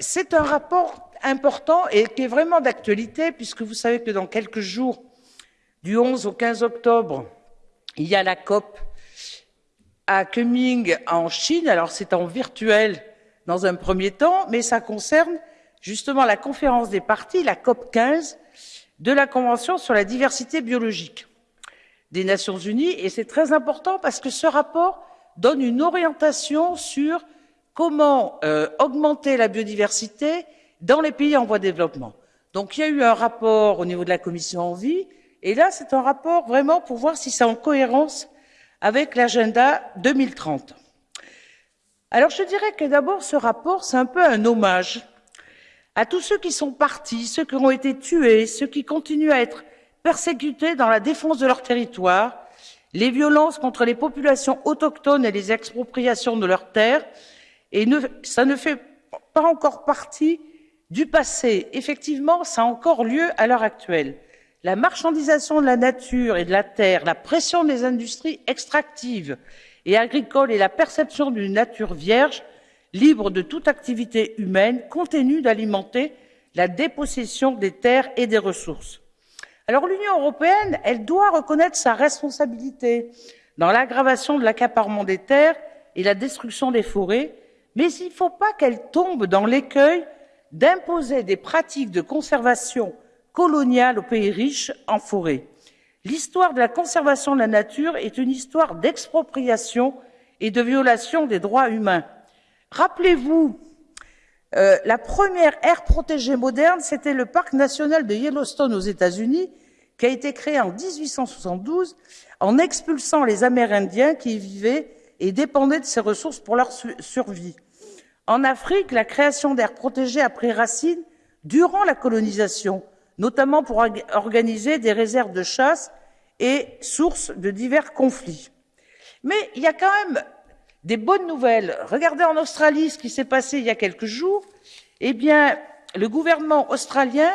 C'est un rapport important et qui est vraiment d'actualité puisque vous savez que dans quelques jours, du 11 au 15 octobre, il y a la COP à Kunming en Chine. Alors c'est en virtuel dans un premier temps, mais ça concerne justement la conférence des parties, la COP 15, de la Convention sur la diversité biologique des Nations Unies. Et c'est très important parce que ce rapport donne une orientation sur comment euh, augmenter la biodiversité dans les pays en voie de développement. Donc il y a eu un rapport au niveau de la commission Envie, et là c'est un rapport vraiment pour voir si c'est en cohérence avec l'agenda 2030. Alors je dirais que d'abord ce rapport c'est un peu un hommage à tous ceux qui sont partis, ceux qui ont été tués, ceux qui continuent à être persécutés dans la défense de leur territoire, les violences contre les populations autochtones et les expropriations de leurs terres, et ne, ça ne fait pas encore partie du passé. Effectivement, ça a encore lieu à l'heure actuelle. La marchandisation de la nature et de la terre, la pression des industries extractives et agricoles et la perception d'une nature vierge, libre de toute activité humaine, continuent d'alimenter la dépossession des terres et des ressources. Alors l'Union européenne, elle doit reconnaître sa responsabilité dans l'aggravation de l'accaparement des terres et la destruction des forêts, mais il ne faut pas qu'elle tombe dans l'écueil d'imposer des pratiques de conservation coloniale aux pays riches en forêt. L'histoire de la conservation de la nature est une histoire d'expropriation et de violation des droits humains. Rappelez-vous, euh, la première aire protégée moderne, c'était le parc national de Yellowstone aux États-Unis, qui a été créé en 1872 en expulsant les Amérindiens qui y vivaient et dépendaient de ces ressources pour leur survie. En Afrique, la création d'aires protégées a pris racine durant la colonisation, notamment pour organiser des réserves de chasse et source de divers conflits. Mais il y a quand même des bonnes nouvelles. Regardez en Australie ce qui s'est passé il y a quelques jours. Eh bien, le gouvernement australien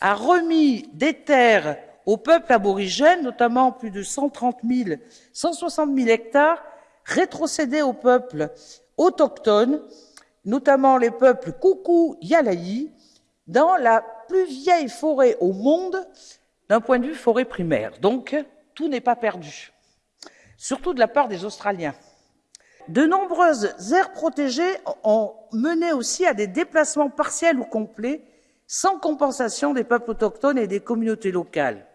a remis des terres aux peuples aborigènes, notamment plus de 130 000, 160 000 hectares, rétrocédés aux peuples autochtones notamment les peuples Koukou Yalaï, dans la plus vieille forêt au monde d'un point de vue forêt primaire. Donc, tout n'est pas perdu, surtout de la part des Australiens. De nombreuses aires protégées ont mené aussi à des déplacements partiels ou complets sans compensation des peuples autochtones et des communautés locales.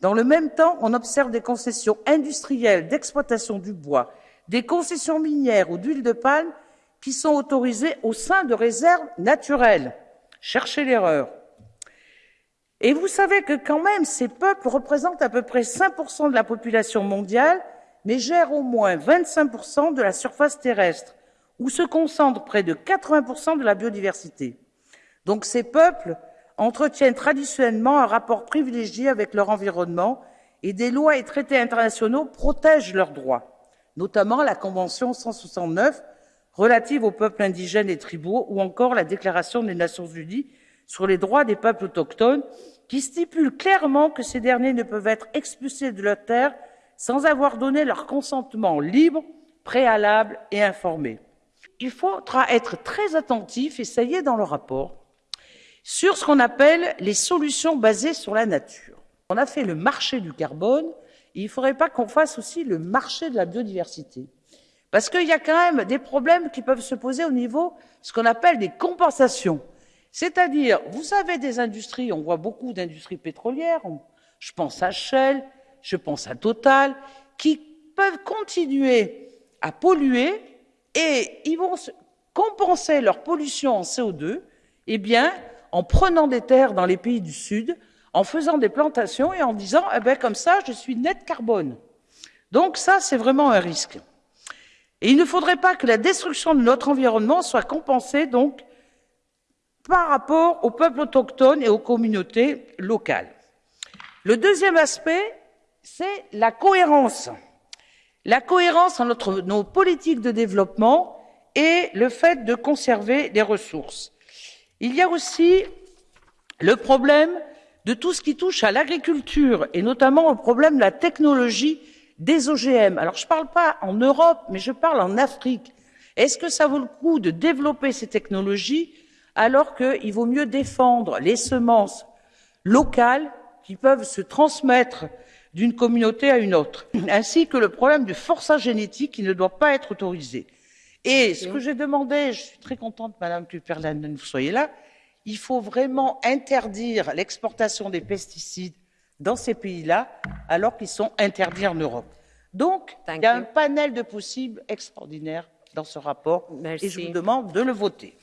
Dans le même temps, on observe des concessions industrielles d'exploitation du bois, des concessions minières ou d'huile de palme qui sont autorisés au sein de réserves naturelles. Cherchez l'erreur. Et vous savez que quand même, ces peuples représentent à peu près 5% de la population mondiale, mais gèrent au moins 25% de la surface terrestre, où se concentre près de 80% de la biodiversité. Donc ces peuples entretiennent traditionnellement un rapport privilégié avec leur environnement et des lois et traités internationaux protègent leurs droits, notamment la Convention 169 relative aux peuples indigènes et tribaux ou encore la Déclaration des Nations Unies sur les droits des peuples autochtones qui stipule clairement que ces derniers ne peuvent être expulsés de leur terre sans avoir donné leur consentement libre, préalable et informé. Il faudra être très attentif, et ça y est dans le rapport, sur ce qu'on appelle les solutions basées sur la nature. On a fait le marché du carbone, il ne faudrait pas qu'on fasse aussi le marché de la biodiversité. Parce qu'il y a quand même des problèmes qui peuvent se poser au niveau ce qu'on appelle des compensations. C'est-à-dire, vous savez, des industries, on voit beaucoup d'industries pétrolières, je pense à Shell, je pense à Total, qui peuvent continuer à polluer et ils vont compenser leur pollution en CO2, eh bien, en prenant des terres dans les pays du Sud, en faisant des plantations et en disant, eh bien, comme ça, je suis net carbone. Donc ça, c'est vraiment un risque. Et il ne faudrait pas que la destruction de notre environnement soit compensée donc par rapport aux peuples autochtones et aux communautés locales. Le deuxième aspect, c'est la cohérence. La cohérence entre nos politiques de développement et le fait de conserver les ressources. Il y a aussi le problème de tout ce qui touche à l'agriculture et notamment au problème de la technologie des OGM. Alors je ne parle pas en Europe, mais je parle en Afrique. Est-ce que ça vaut le coup de développer ces technologies alors qu'il vaut mieux défendre les semences locales qui peuvent se transmettre d'une communauté à une autre, ainsi que le problème du forçage génétique qui ne doit pas être autorisé? Et ce que j'ai demandé, je suis très contente, Madame Kuperlan, que vous soyez là, il faut vraiment interdire l'exportation des pesticides dans ces pays-là, alors qu'ils sont interdits en Europe. Donc, il y a un panel de possibles extraordinaires dans ce rapport, et je vous demande de le voter.